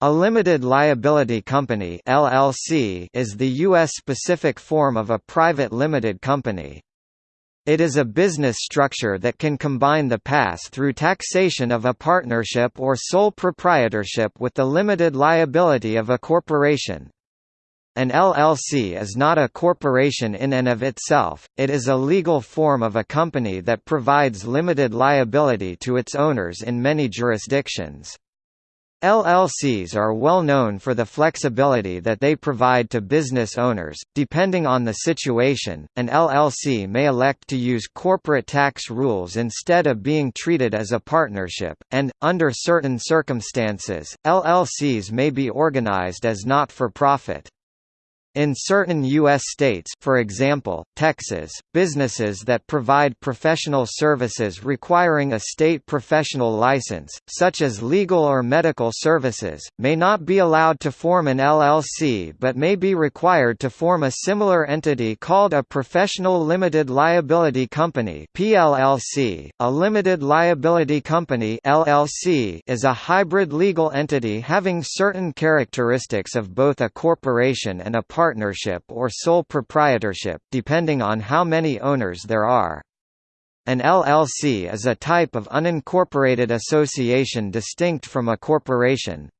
A limited liability company LLC is the U.S.-specific form of a private limited company. It is a business structure that can combine the pass-through taxation of a partnership or sole proprietorship with the limited liability of a corporation. An LLC is not a corporation in and of itself, it is a legal form of a company that provides limited liability to its owners in many jurisdictions. LLCs are well known for the flexibility that they provide to business owners. Depending on the situation, an LLC may elect to use corporate tax rules instead of being treated as a partnership, and, under certain circumstances, LLCs may be organized as not for profit. In certain U.S. states for example, Texas, businesses that provide professional services requiring a state professional license, such as legal or medical services, may not be allowed to form an LLC but may be required to form a similar entity called a Professional Limited Liability Company PLLC. .A limited liability company LLC is a hybrid legal entity having certain characteristics of both a corporation and a partnership or sole proprietorship, depending on how many owners there are. An LLC is a type of unincorporated association distinct from a corporation.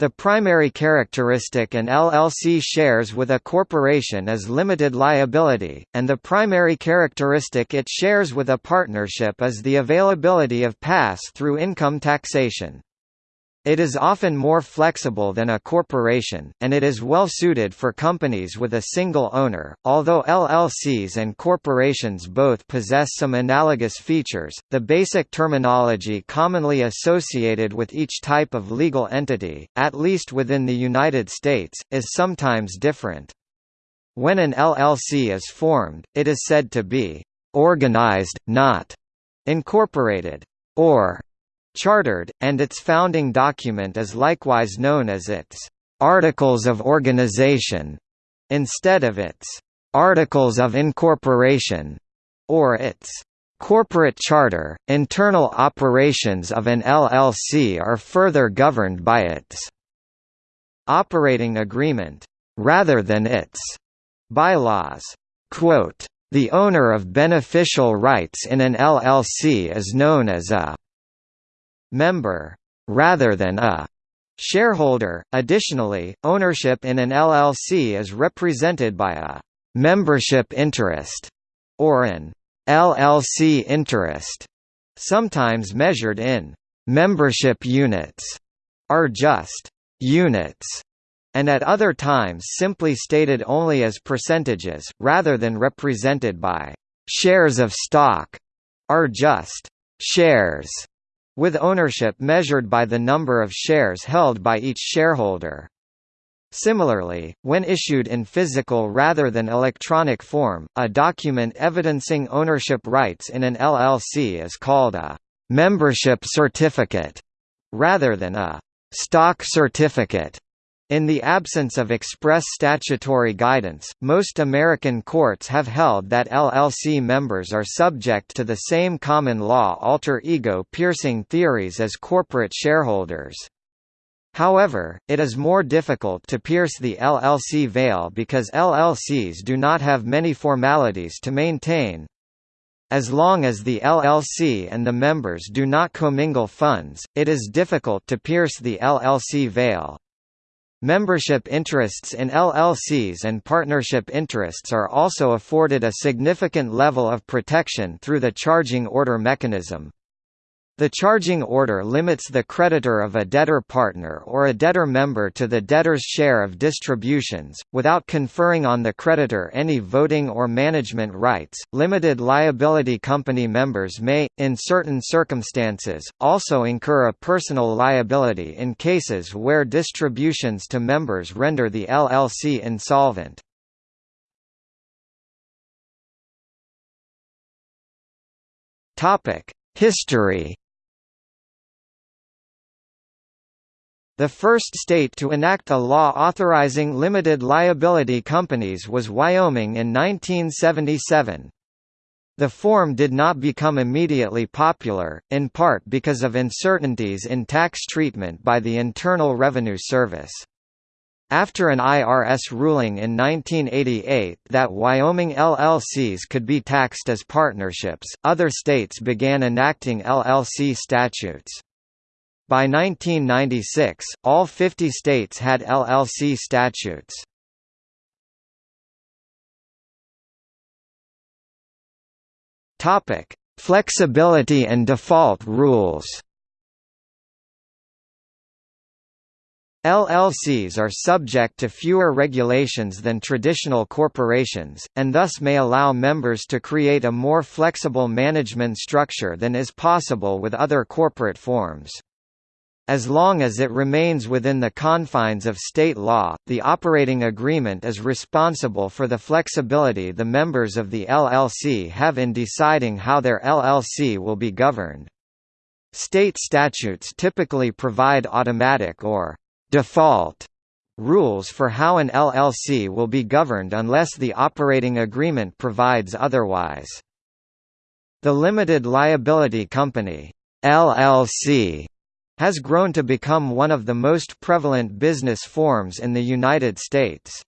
The primary characteristic an LLC shares with a corporation is limited liability, and the primary characteristic it shares with a partnership is the availability of pass-through income taxation. It is often more flexible than a corporation, and it is well suited for companies with a single owner. Although LLCs and corporations both possess some analogous features, the basic terminology commonly associated with each type of legal entity, at least within the United States, is sometimes different. When an LLC is formed, it is said to be organized, not incorporated, or chartered, and its founding document is likewise known as its Articles of Organization, instead of its Articles of Incorporation, or its corporate charter. Internal operations of an LLC are further governed by its operating agreement, rather than its bylaws. Quote, the owner of beneficial rights in an LLC is known as a member, rather than a shareholder. Additionally, ownership in an LLC is represented by a membership interest or an LLC interest, sometimes measured in membership units, are just units, and at other times simply stated only as percentages, rather than represented by shares of stock, are just shares with ownership measured by the number of shares held by each shareholder. Similarly, when issued in physical rather than electronic form, a document evidencing ownership rights in an LLC is called a membership certificate, rather than a stock certificate. In the absence of express statutory guidance, most American courts have held that LLC members are subject to the same common law alter ego piercing theories as corporate shareholders. However, it is more difficult to pierce the LLC veil because LLCs do not have many formalities to maintain. As long as the LLC and the members do not commingle funds, it is difficult to pierce the LLC veil. Membership interests in LLCs and partnership interests are also afforded a significant level of protection through the charging order mechanism. The charging order limits the creditor of a debtor partner or a debtor member to the debtor's share of distributions, without conferring on the creditor any voting or management rights. Limited liability company members may, in certain circumstances, also incur a personal liability in cases where distributions to members render the LLC insolvent. History The first state to enact a law authorizing limited liability companies was Wyoming in 1977. The form did not become immediately popular, in part because of uncertainties in tax treatment by the Internal Revenue Service. After an IRS ruling in 1988 that Wyoming LLCs could be taxed as partnerships, other states began enacting LLC statutes. By 1996, all 50 states had LLC statutes. Topic: Flexibility and default rules. LLCs are subject to fewer regulations than traditional corporations, and thus may allow members to create a more flexible management structure than is possible with other corporate forms. As long as it remains within the confines of state law, the operating agreement is responsible for the flexibility the members of the LLC have in deciding how their LLC will be governed. State statutes typically provide automatic or default rules for how an LLC will be governed unless the operating agreement provides otherwise. The Limited Liability Company LLC has grown to become one of the most prevalent business forms in the United States.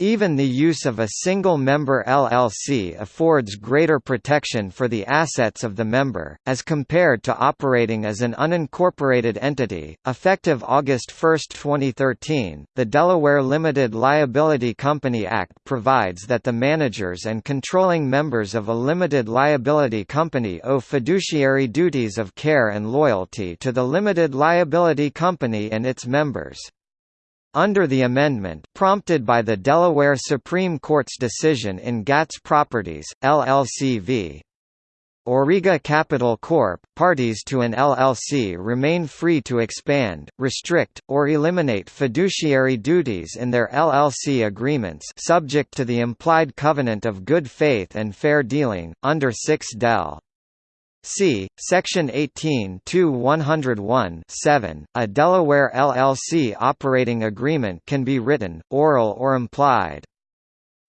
Even the use of a single-member LLC affords greater protection for the assets of the member, as compared to operating as an unincorporated entity. Effective August 1, 2013, the Delaware Limited Liability Company Act provides that the managers and controlling members of a limited liability company owe fiduciary duties of care and loyalty to the limited liability company and its members. Under the amendment prompted by the Delaware Supreme Court's decision in Gatz Properties, LLC v. Auriga Capital Corp., parties to an LLC remain free to expand, restrict, or eliminate fiduciary duties in their LLC agreements subject to the implied covenant of good faith and fair dealing, under 6 Del. C. Section 18 101 7, a Delaware LLC operating agreement can be written, oral or implied.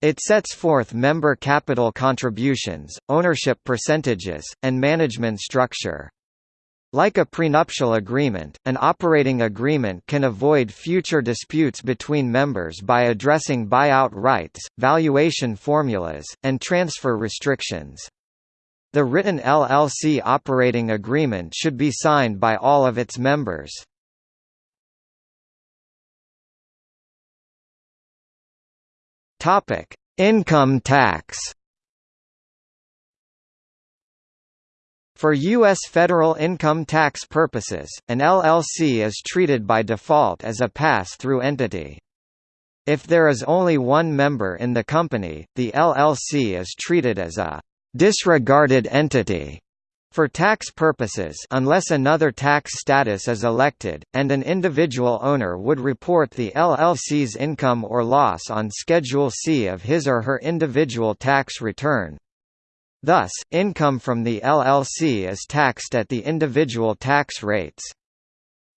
It sets forth member capital contributions, ownership percentages, and management structure. Like a prenuptial agreement, an operating agreement can avoid future disputes between members by addressing buyout rights, valuation formulas, and transfer restrictions. The written LLC operating agreement should be signed by all of its members. Topic: Income tax. For U.S. federal income tax purposes, an LLC is treated by default as a pass-through entity. If there is only one member in the company, the LLC is treated as a disregarded entity for tax purposes unless another tax status is elected, and an individual owner would report the LLC's income or loss on Schedule C of his or her individual tax return. Thus, income from the LLC is taxed at the individual tax rates.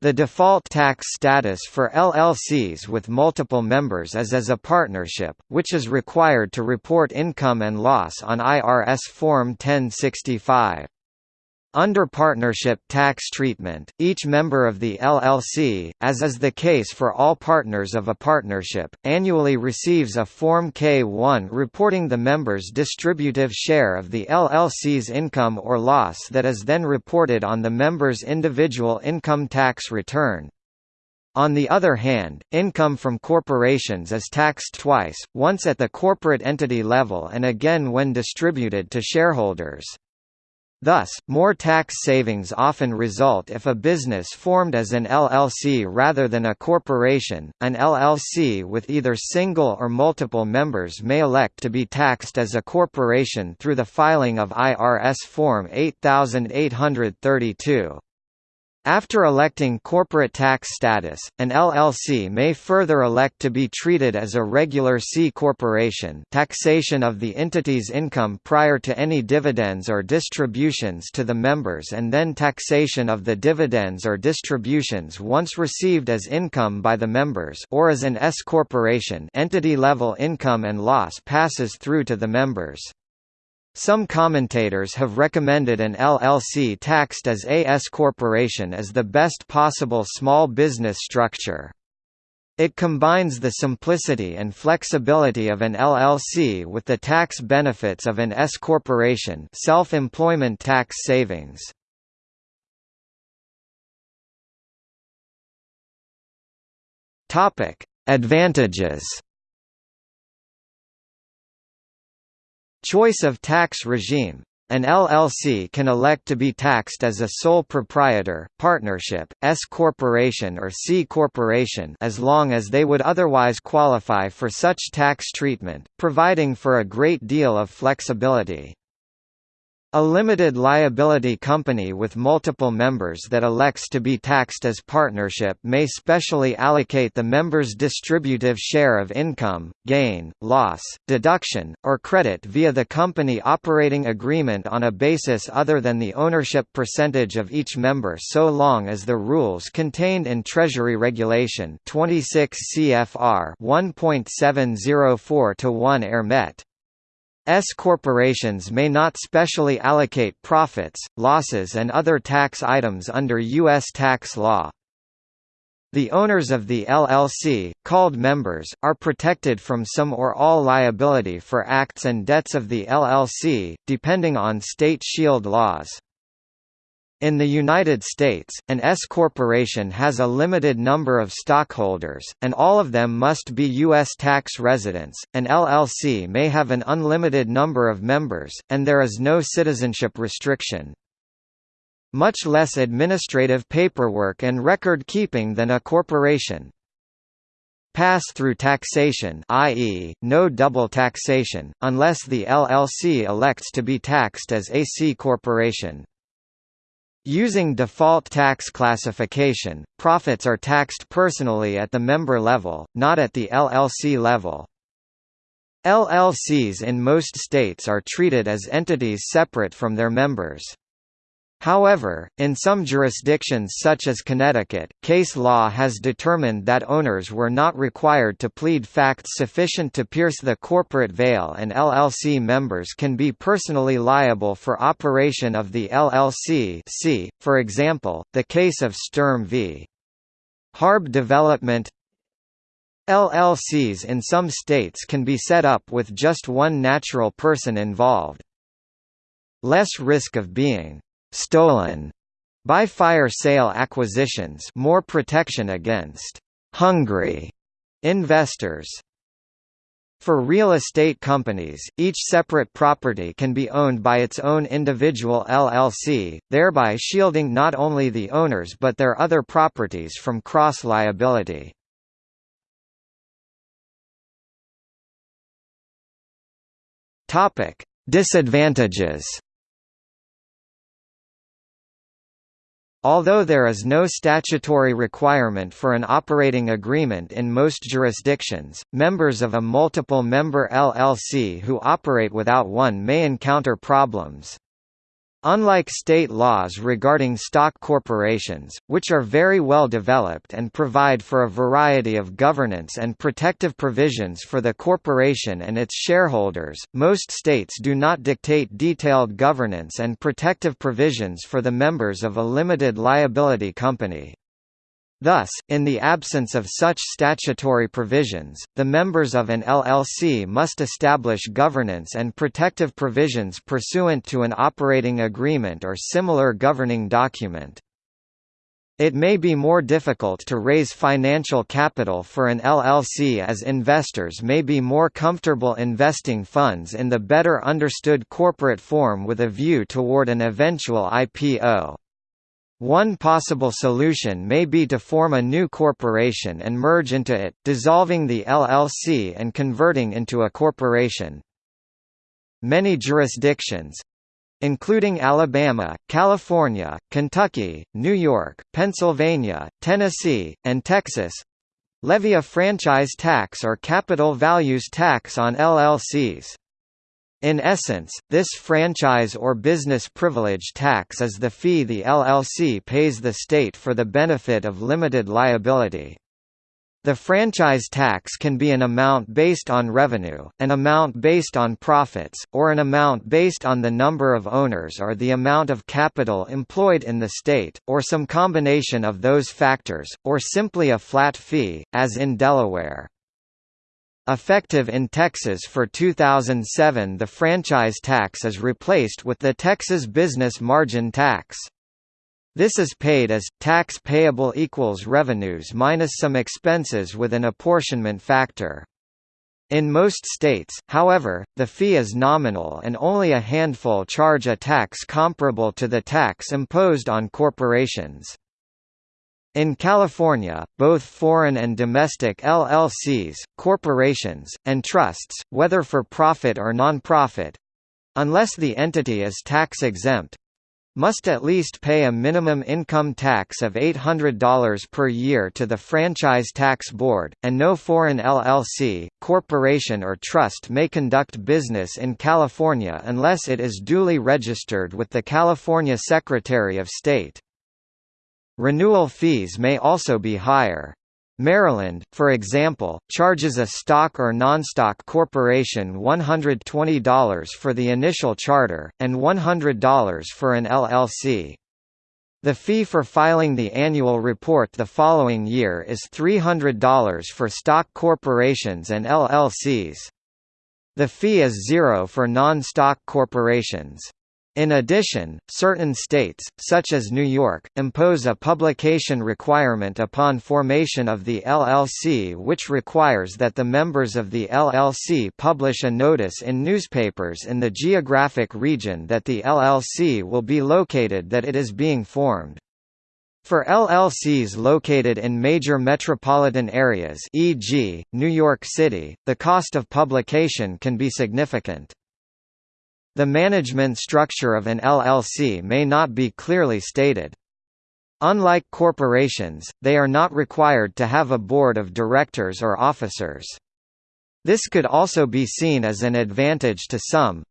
The default tax status for LLCs with multiple members is as a partnership, which is required to report income and loss on IRS Form 1065. Under partnership tax treatment, each member of the LLC, as is the case for all partners of a partnership, annually receives a Form K-1 reporting the member's distributive share of the LLC's income or loss that is then reported on the member's individual income tax return. On the other hand, income from corporations is taxed twice, once at the corporate entity level and again when distributed to shareholders. Thus, more tax savings often result if a business formed as an LLC rather than a corporation. An LLC with either single or multiple members may elect to be taxed as a corporation through the filing of IRS Form 8832. After electing corporate tax status, an LLC may further elect to be treated as a regular C corporation taxation of the entity's income prior to any dividends or distributions to the members and then taxation of the dividends or distributions once received as income by the members or as an S corporation entity-level income and loss passes through to the members. Some commentators have recommended an LLC taxed as a S corporation as the best possible small business structure. It combines the simplicity and flexibility of an LLC with the tax benefits of an S corporation self-employment tax savings. Topic: Advantages. Choice of tax regime an LLC can elect to be taxed as a sole proprietor, partnership, S corporation or C corporation as long as they would otherwise qualify for such tax treatment, providing for a great deal of flexibility. A limited liability company with multiple members that elects to be taxed as partnership may specially allocate the members' distributive share of income, gain, loss, deduction, or credit via the company operating agreement on a basis other than the ownership percentage of each member so long as the rules contained in Treasury Regulation 26 CFR 1.704 1 are met. S corporations may not specially allocate profits, losses and other tax items under U.S. tax law. The owners of the LLC, called members, are protected from some or all liability for acts and debts of the LLC, depending on state shield laws. In the United States, an S corporation has a limited number of stockholders, and all of them must be U.S. tax residents. An LLC may have an unlimited number of members, and there is no citizenship restriction. Much less administrative paperwork and record keeping than a corporation. Pass-through taxation i.e., no double taxation, unless the LLC elects to be taxed as a C corporation. Using default tax classification, profits are taxed personally at the member level, not at the LLC level. LLCs in most states are treated as entities separate from their members. However, in some jurisdictions such as Connecticut, case law has determined that owners were not required to plead facts sufficient to pierce the corporate veil and LLC members can be personally liable for operation of the LLC see, for example, the case of Sturm v. Harb Development LLCs in some states can be set up with just one natural person involved. Less risk of being stolen by fire sale acquisitions more protection against hungry investors. For real estate companies, each separate property can be owned by its own individual LLC, thereby shielding not only the owners but their other properties from cross-liability. Disadvantages Although there is no statutory requirement for an operating agreement in most jurisdictions, members of a multiple-member LLC who operate without one may encounter problems. Unlike state laws regarding stock corporations, which are very well developed and provide for a variety of governance and protective provisions for the corporation and its shareholders, most states do not dictate detailed governance and protective provisions for the members of a limited liability company. Thus, in the absence of such statutory provisions, the members of an LLC must establish governance and protective provisions pursuant to an operating agreement or similar governing document. It may be more difficult to raise financial capital for an LLC as investors may be more comfortable investing funds in the better understood corporate form with a view toward an eventual IPO. One possible solution may be to form a new corporation and merge into it, dissolving the LLC and converting into a corporation. Many jurisdictions including Alabama, California, Kentucky, New York, Pennsylvania, Tennessee, and Texas levy a franchise tax or capital values tax on LLCs. In essence, this franchise or business privilege tax is the fee the LLC pays the state for the benefit of limited liability. The franchise tax can be an amount based on revenue, an amount based on profits, or an amount based on the number of owners or the amount of capital employed in the state, or some combination of those factors, or simply a flat fee, as in Delaware. Effective in Texas for 2007 the franchise tax is replaced with the Texas Business Margin Tax. This is paid as, tax payable equals revenues minus some expenses with an apportionment factor. In most states, however, the fee is nominal and only a handful charge a tax comparable to the tax imposed on corporations. In California, both foreign and domestic LLCs, corporations, and trusts, whether for profit or non-profit—unless the entity is tax-exempt, must at least pay a minimum income tax of $800 per year to the Franchise Tax Board, and no foreign LLC, corporation or trust may conduct business in California unless it is duly registered with the California Secretary of State. Renewal fees may also be higher. Maryland, for example, charges a stock or non-stock corporation $120 for the initial charter, and $100 for an LLC. The fee for filing the annual report the following year is $300 for stock corporations and LLCs. The fee is zero for non-stock corporations. In addition, certain states, such as New York, impose a publication requirement upon formation of the LLC which requires that the members of the LLC publish a notice in newspapers in the geographic region that the LLC will be located that it is being formed. For LLCs located in major metropolitan areas e.g., New York City, the cost of publication can be significant. The management structure of an LLC may not be clearly stated. Unlike corporations, they are not required to have a board of directors or officers. This could also be seen as an advantage to some.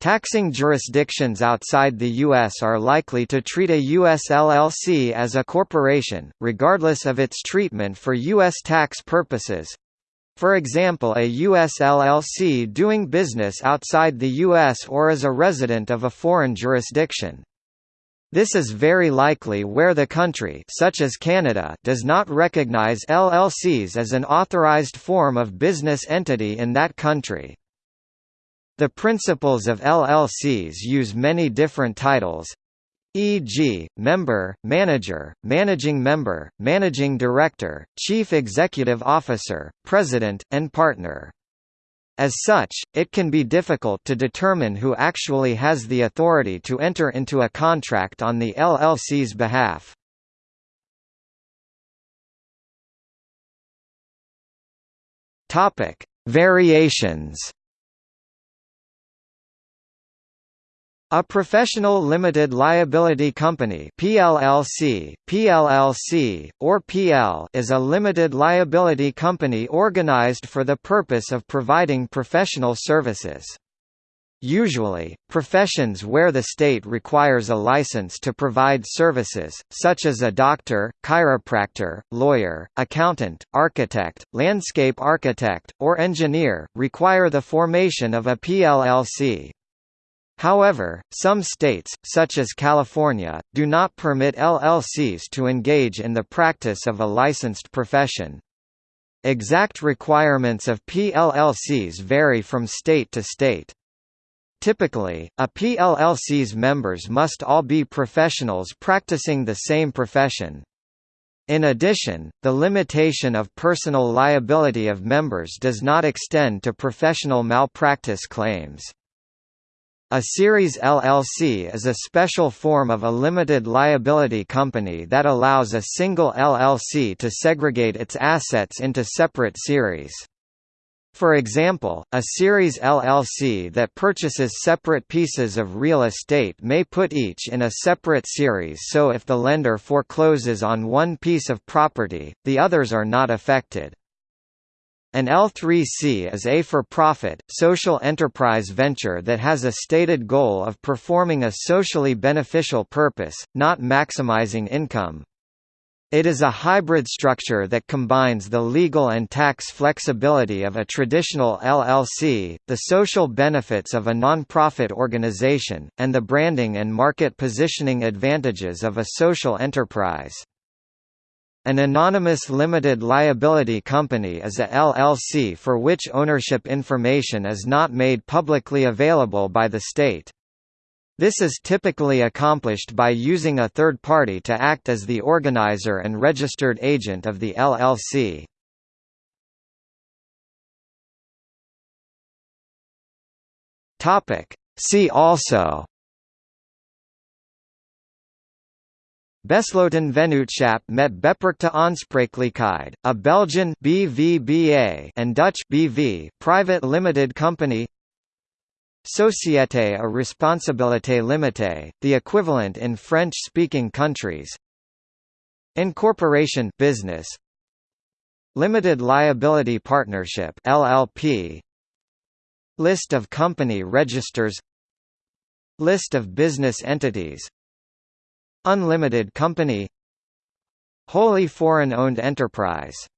Taxing jurisdictions outside the U.S. are likely to treat a U.S. LLC as a corporation, regardless of its treatment for U.S. tax purposes. For example a U.S. LLC doing business outside the U.S. or as a resident of a foreign jurisdiction. This is very likely where the country such as Canada does not recognize LLCs as an authorized form of business entity in that country. The principals of LLCs use many different titles, e.g., member, manager, managing member, managing director, chief executive officer, president, and partner. As such, it can be difficult to determine who actually has the authority to enter into a contract on the LLC's behalf. Variations A professional limited liability company PLLC, PLLC, or PL is a limited liability company organized for the purpose of providing professional services. Usually, professions where the state requires a license to provide services, such as a doctor, chiropractor, lawyer, accountant, architect, landscape architect, or engineer, require the formation of a PLLC. However, some states, such as California, do not permit LLCs to engage in the practice of a licensed profession. Exact requirements of PLLCs vary from state to state. Typically, a PLLC's members must all be professionals practicing the same profession. In addition, the limitation of personal liability of members does not extend to professional malpractice claims. A series LLC is a special form of a limited liability company that allows a single LLC to segregate its assets into separate series. For example, a series LLC that purchases separate pieces of real estate may put each in a separate series so if the lender forecloses on one piece of property, the others are not affected. An L3C is a for-profit, social enterprise venture that has a stated goal of performing a socially beneficial purpose, not maximizing income. It is a hybrid structure that combines the legal and tax flexibility of a traditional LLC, the social benefits of a non-profit organization, and the branding and market positioning advantages of a social enterprise. An anonymous limited liability company is a LLC for which ownership information is not made publicly available by the state. This is typically accomplished by using a third party to act as the organizer and registered agent of the LLC. See also Besloten Vennootschap met beperkte aansprakelijkheid, a Belgian BVBA and Dutch BV private limited company Société à responsabilité limitée, the equivalent in French-speaking countries. Incorporation business. Limited liability partnership LLP. List of company registers. List of business entities. Unlimited company. Wholly foreign-owned enterprise